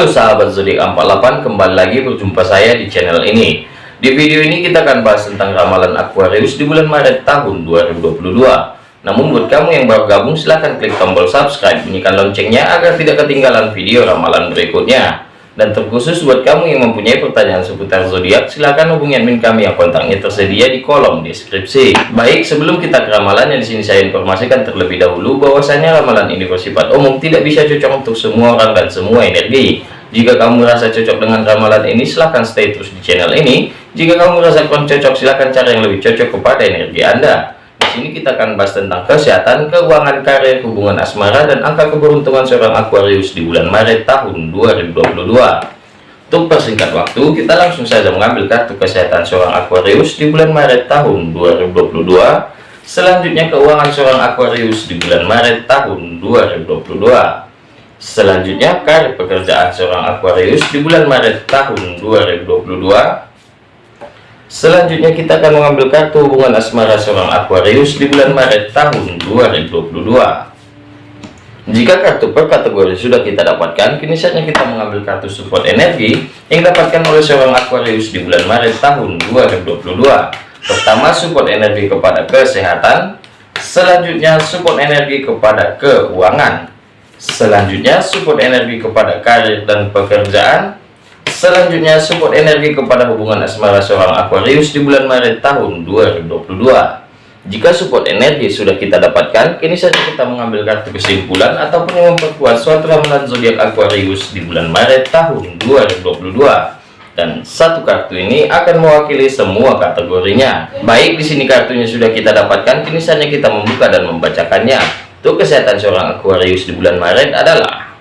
Halo sahabat zodiak 48 kembali lagi berjumpa saya di channel ini. Di video ini kita akan bahas tentang ramalan Aquarius di bulan Maret tahun 2022 namun buat kamu yang baru gabung silahkan klik tombol subscribe bunyikan loncengnya agar tidak ketinggalan video ramalan berikutnya dan terkhusus buat kamu yang mempunyai pertanyaan seputar zodiak silahkan hubungi admin kami yang kontaknya tersedia di kolom deskripsi. Baik sebelum kita ke ramalan yang di sini saya informasikan terlebih dahulu bahwasanya ramalan ini bersifat umum tidak bisa cocok untuk semua orang dan semua energi. Jika kamu merasa cocok dengan ramalan ini silahkan stay terus di channel ini. Jika kamu merasa kurang cocok silahkan cari yang lebih cocok kepada energi anda sini kita akan bahas tentang kesehatan, keuangan, karir, hubungan asmara, dan angka keberuntungan seorang Aquarius di bulan Maret tahun 2022. Untuk persingkat waktu, kita langsung saja mengambil kartu kesehatan seorang Aquarius di bulan Maret tahun 2022. Selanjutnya keuangan seorang Aquarius di bulan Maret tahun 2022. Selanjutnya karir pekerjaan seorang Aquarius di bulan Maret tahun 2022 Selanjutnya kita akan mengambil kartu hubungan asmara seorang Aquarius di bulan Maret tahun 2022. Jika kartu per kategori sudah kita dapatkan, kini saatnya kita mengambil kartu support energi yang dapatkan oleh seorang Aquarius di bulan Maret tahun 2022. Pertama, support energi kepada kesehatan. Selanjutnya, support energi kepada keuangan. Selanjutnya, support energi kepada karir dan pekerjaan. Selanjutnya support energi kepada hubungan asmara seorang Aquarius di bulan Maret tahun 2022. Jika support energi sudah kita dapatkan, kini saja kita mengambil kartu kesimpulan ataupun memperkuat suatu ramalan zodiak Aquarius di bulan Maret tahun 2022. Dan satu kartu ini akan mewakili semua kategorinya. Baik di sini kartunya sudah kita dapatkan, kini saja kita membuka dan membacakannya. Untuk kesehatan seorang Aquarius di bulan Maret adalah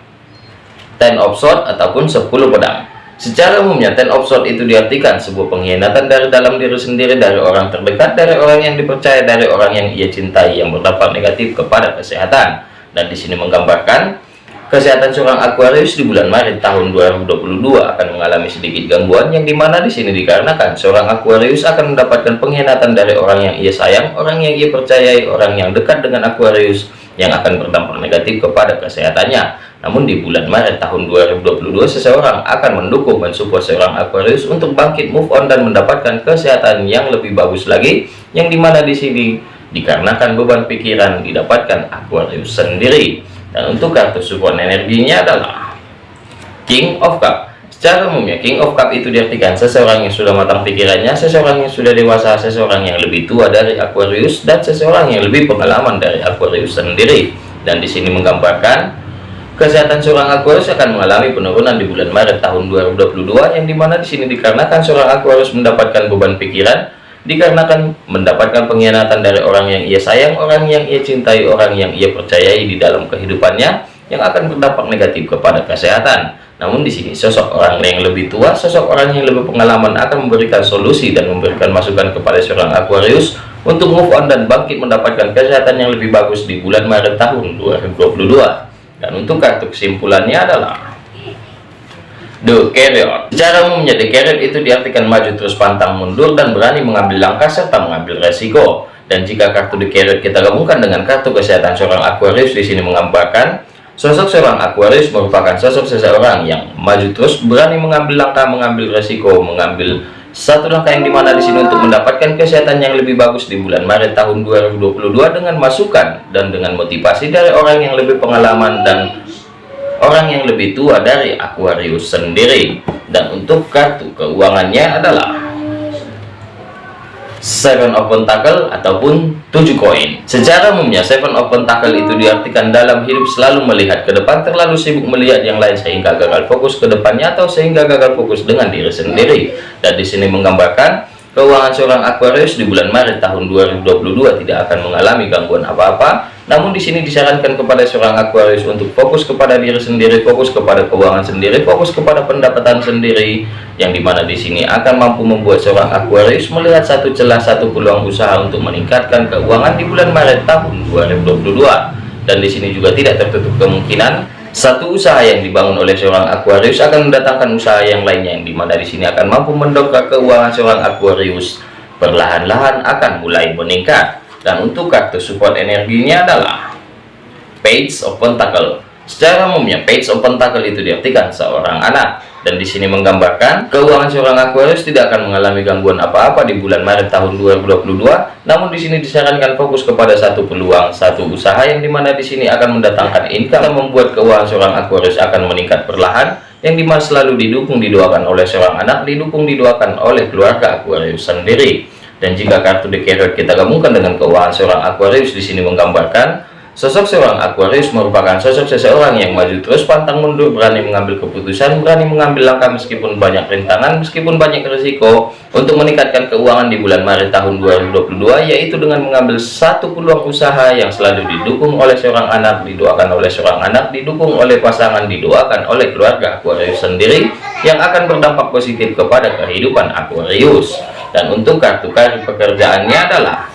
Ten of Swords ataupun 10 pedang. Secara umumnya, ten of sword itu diartikan sebuah pengkhianatan dari dalam diri sendiri, dari orang terdekat, dari orang yang dipercaya, dari orang yang ia cintai, yang berdampak negatif kepada kesehatan. Dan di sini menggambarkan, kesehatan seorang Aquarius di bulan Maret tahun 2022 akan mengalami sedikit gangguan, yang di mana di sini dikarenakan seorang Aquarius akan mendapatkan pengkhianatan dari orang yang ia sayang, orang yang ia percayai, orang yang dekat dengan Aquarius, yang akan berdampak negatif kepada kesehatannya namun di bulan Maret tahun 2022 seseorang akan mendukung dan support seorang Aquarius untuk bangkit move on dan mendapatkan kesehatan yang lebih bagus lagi yang di mana di sini dikarenakan beban pikiran didapatkan Aquarius sendiri dan untuk kartu support energinya adalah King of Cup Secara umumnya King of Cup itu diartikan seseorang yang sudah matang pikirannya, seseorang yang sudah dewasa, seseorang yang lebih tua dari Aquarius, dan seseorang yang lebih pengalaman dari Aquarius sendiri. Dan di sini menggambarkan Kesehatan seorang Aquarius akan mengalami penurunan di bulan Maret tahun 2022 yang di mana di sini dikarenakan seorang Aquarius mendapatkan beban pikiran dikarenakan mendapatkan pengkhianatan dari orang yang ia sayang, orang yang ia cintai, orang yang ia percayai di dalam kehidupannya yang akan berdampak negatif kepada kesehatan. Namun di sini sosok orang yang lebih tua, sosok orang yang lebih pengalaman akan memberikan solusi dan memberikan masukan kepada seorang Aquarius untuk move on dan bangkit mendapatkan kesehatan yang lebih bagus di bulan Maret tahun 2022 dan untuk kartu kesimpulannya adalah The Carrier. Secara The Carrier itu diartikan maju terus pantang mundur dan berani mengambil langkah serta mengambil resiko. Dan jika kartu The Carrier kita gabungkan dengan kartu kesehatan seorang Aquarius di sini menggambarkan sosok seorang Aquarius merupakan sosok seseorang yang maju terus berani mengambil langkah, mengambil resiko, mengambil satu langkah yang di mana di sini untuk mendapatkan kesehatan yang lebih bagus di bulan Maret tahun 2022 dengan masukan dan dengan motivasi dari orang yang lebih pengalaman dan orang yang lebih tua dari Aquarius sendiri. Dan untuk kartu keuangannya adalah Seven of Pentacle ataupun tujuh koin. Secara umumnya Seven of Pentacle itu diartikan dalam hidup selalu melihat ke depan, terlalu sibuk melihat yang lain sehingga gagal fokus ke depannya atau sehingga gagal fokus dengan diri sendiri. Dan di sini menggambarkan keuangan seorang Aquarius di bulan Maret tahun 2022 tidak akan mengalami gangguan apa-apa namun di sini disarankan kepada seorang Aquarius untuk fokus kepada diri sendiri, fokus kepada keuangan sendiri, fokus kepada pendapatan sendiri, yang di mana di sini akan mampu membuat seorang Aquarius melihat satu celah satu peluang usaha untuk meningkatkan keuangan di bulan Maret tahun 2022. Dan di sini juga tidak tertutup kemungkinan satu usaha yang dibangun oleh seorang Aquarius akan mendatangkan usaha yang lainnya, yang di mana di sini akan mampu mendongkrak keuangan seorang Aquarius perlahan-lahan akan mulai meningkat dan untuk kartu support energinya adalah Page of Pentacle Secara umumnya, page of pentacle itu diartikan seorang anak dan di sini menggambarkan keuangan seorang Aquarius tidak akan mengalami gangguan apa-apa di bulan Maret tahun 2022. Namun di sini disarankan fokus kepada satu peluang, satu usaha yang di mana di sini akan mendatangkan income dan membuat keuangan seorang Aquarius akan meningkat perlahan yang di mana selalu didukung didoakan oleh seorang anak, didukung didoakan oleh keluarga Aquarius sendiri. Dan jika kartu Carrot kita gabungkan dengan keuangan seorang Aquarius di sini menggambarkan Sosok seorang Aquarius merupakan sosok seseorang yang maju terus pantang mundur, berani mengambil keputusan, berani mengambil langkah meskipun banyak rintangan, meskipun banyak risiko untuk meningkatkan keuangan di bulan Maret tahun 2022, yaitu dengan mengambil satu peluang usaha yang selalu didukung oleh seorang anak, didoakan oleh seorang anak, didukung oleh pasangan, didoakan oleh keluarga Aquarius sendiri, yang akan berdampak positif kepada kehidupan Aquarius. Dan untuk kartu karir pekerjaannya adalah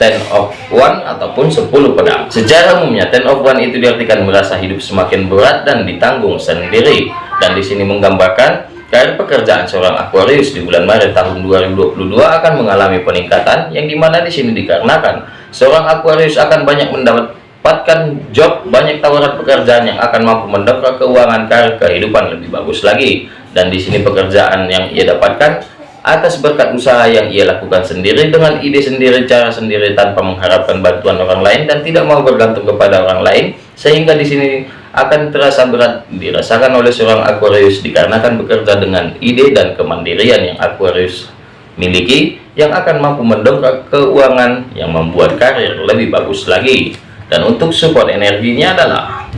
ten of one ataupun 10 pedang. Secara umumnya ten of one itu diartikan merasa hidup semakin berat dan ditanggung sendiri. Dan di sini menggambarkan karir pekerjaan seorang Aquarius di bulan Maret tahun 2022 akan mengalami peningkatan yang di mana di sini dikarenakan seorang Aquarius akan banyak mendapatkan job banyak tawaran pekerjaan yang akan mampu mendongkrak keuangan karir kehidupan lebih bagus lagi. Dan di sini pekerjaan yang ia dapatkan atas berkat usaha yang ia lakukan sendiri dengan ide sendiri cara sendiri tanpa mengharapkan bantuan orang lain dan tidak mau bergantung kepada orang lain sehingga di sini akan terasa berat dirasakan oleh seorang Aquarius dikarenakan bekerja dengan ide dan kemandirian yang Aquarius miliki yang akan mampu mendongkrak keuangan yang membuat karir lebih bagus lagi. Dan untuk support energinya adalah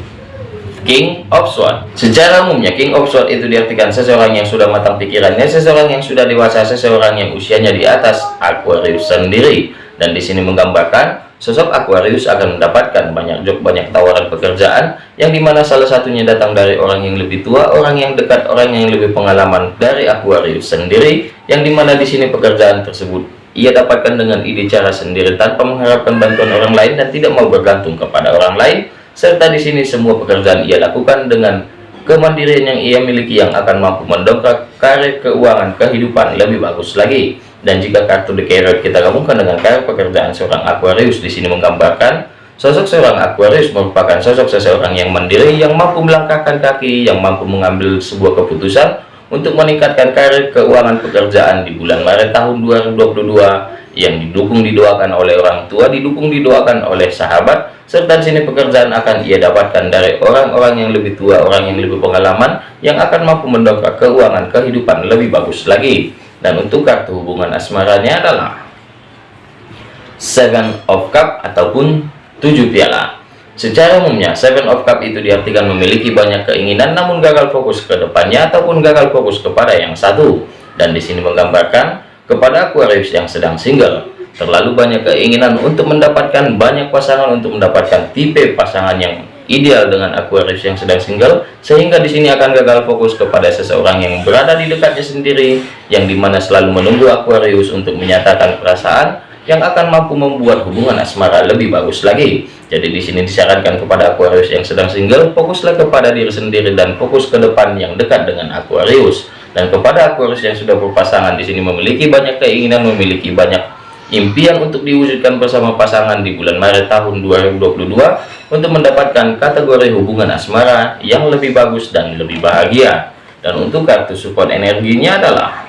King of Sword secara umumnya King of Sword itu diartikan seseorang yang sudah matang pikirannya seseorang yang sudah dewasa seseorang yang usianya di atas Aquarius sendiri. Dan di sini menggambarkan sosok Aquarius akan mendapatkan banyak job banyak tawaran pekerjaan yang di mana salah satunya datang dari orang yang lebih tua orang yang dekat orang yang lebih pengalaman dari Aquarius sendiri yang di mana di sini pekerjaan tersebut ia dapatkan dengan ide cara sendiri tanpa mengharapkan bantuan orang lain dan tidak mau bergantung kepada orang lain serta di sini semua pekerjaan ia lakukan dengan kemandirian yang ia miliki yang akan mampu mendongkrak karir keuangan kehidupan lebih bagus lagi. Dan jika kartu The Carrot kita gabungkan dengan karir pekerjaan seorang Aquarius di sini menggambarkan sosok seorang Aquarius merupakan sosok seseorang yang mandiri yang mampu melangkahkan kaki yang mampu mengambil sebuah keputusan untuk meningkatkan karir keuangan pekerjaan di bulan Maret tahun 2022 yang didukung didoakan oleh orang tua didukung didoakan oleh sahabat serta di sini pekerjaan akan ia dapatkan dari orang-orang yang lebih tua orang yang lebih pengalaman yang akan mampu mendongkrak keuangan kehidupan lebih bagus lagi. Dan untuk kartu hubungan asmaranya adalah Seven of Cup ataupun tujuh piala. Secara umumnya Seven of Cup itu diartikan memiliki banyak keinginan namun gagal fokus ke depannya ataupun gagal fokus kepada yang satu. Dan di sini menggambarkan kepada Aquarius yang sedang single. Terlalu banyak keinginan untuk mendapatkan banyak pasangan untuk mendapatkan tipe pasangan yang ideal dengan Aquarius yang sedang single sehingga di sini akan gagal fokus kepada seseorang yang berada di dekatnya sendiri yang di mana selalu menunggu Aquarius untuk menyatakan perasaan yang akan mampu membuat hubungan asmara lebih bagus lagi. Jadi di sini disarankan kepada Aquarius yang sedang single fokuslah kepada diri sendiri dan fokus ke depan yang dekat dengan Aquarius dan kepada Aquarius yang sudah berpasangan di sini memiliki banyak keinginan memiliki banyak impian untuk diwujudkan bersama pasangan di bulan Maret tahun 2022 untuk mendapatkan kategori hubungan asmara yang lebih bagus dan lebih bahagia. Dan untuk kartu support energinya adalah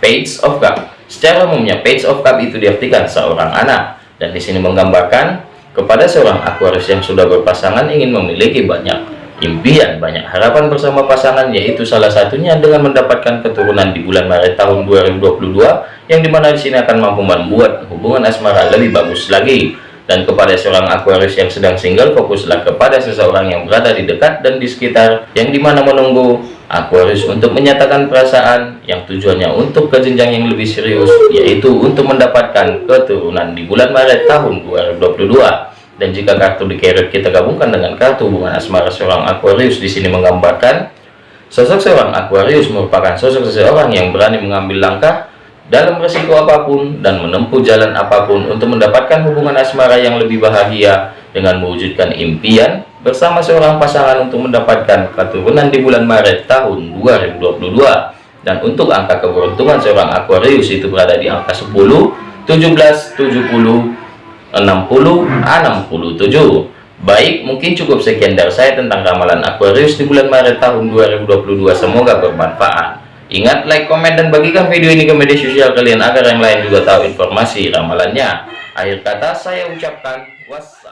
Page of Cup. Secara umumnya Page of Cup itu diartikan seorang anak. Dan di sini menggambarkan kepada seorang Aquarius yang sudah berpasangan ingin memiliki banyak impian banyak harapan bersama pasangan yaitu salah satunya dengan mendapatkan keturunan di bulan Maret tahun 2022 yang di mana di sini akan mampu membuat hubungan asmara lebih bagus lagi. Dan kepada seorang Aquarius yang sedang single fokuslah kepada seseorang yang berada di dekat dan di sekitar yang di mana menunggu Aquarius untuk menyatakan perasaan yang tujuannya untuk ke jenjang yang lebih serius yaitu untuk mendapatkan keturunan di bulan Maret tahun 2022 dan jika kartu di carrot kita gabungkan dengan kartu hubungan asmara seorang Aquarius di sini menggambarkan sosok seorang Aquarius merupakan sosok seseorang yang berani mengambil langkah dalam resiko apa pun dan menempuh jalan apa pun untuk mendapatkan hubungan asmara yang lebih bahagia dengan mewujudkan impian bersama seorang pasangan untuk mendapatkan keturunan di bulan Maret tahun 2022 dan untuk angka keberuntungan seorang Aquarius itu berada di angka 10 17 70 60 67 Baik, mungkin cukup sekian dari saya tentang ramalan Aquarius di bulan Maret tahun 2022. Semoga bermanfaat. Ingat, like, komen, dan bagikan video ini ke media sosial kalian agar yang lain juga tahu informasi ramalannya. Akhir kata saya ucapkan wassalam.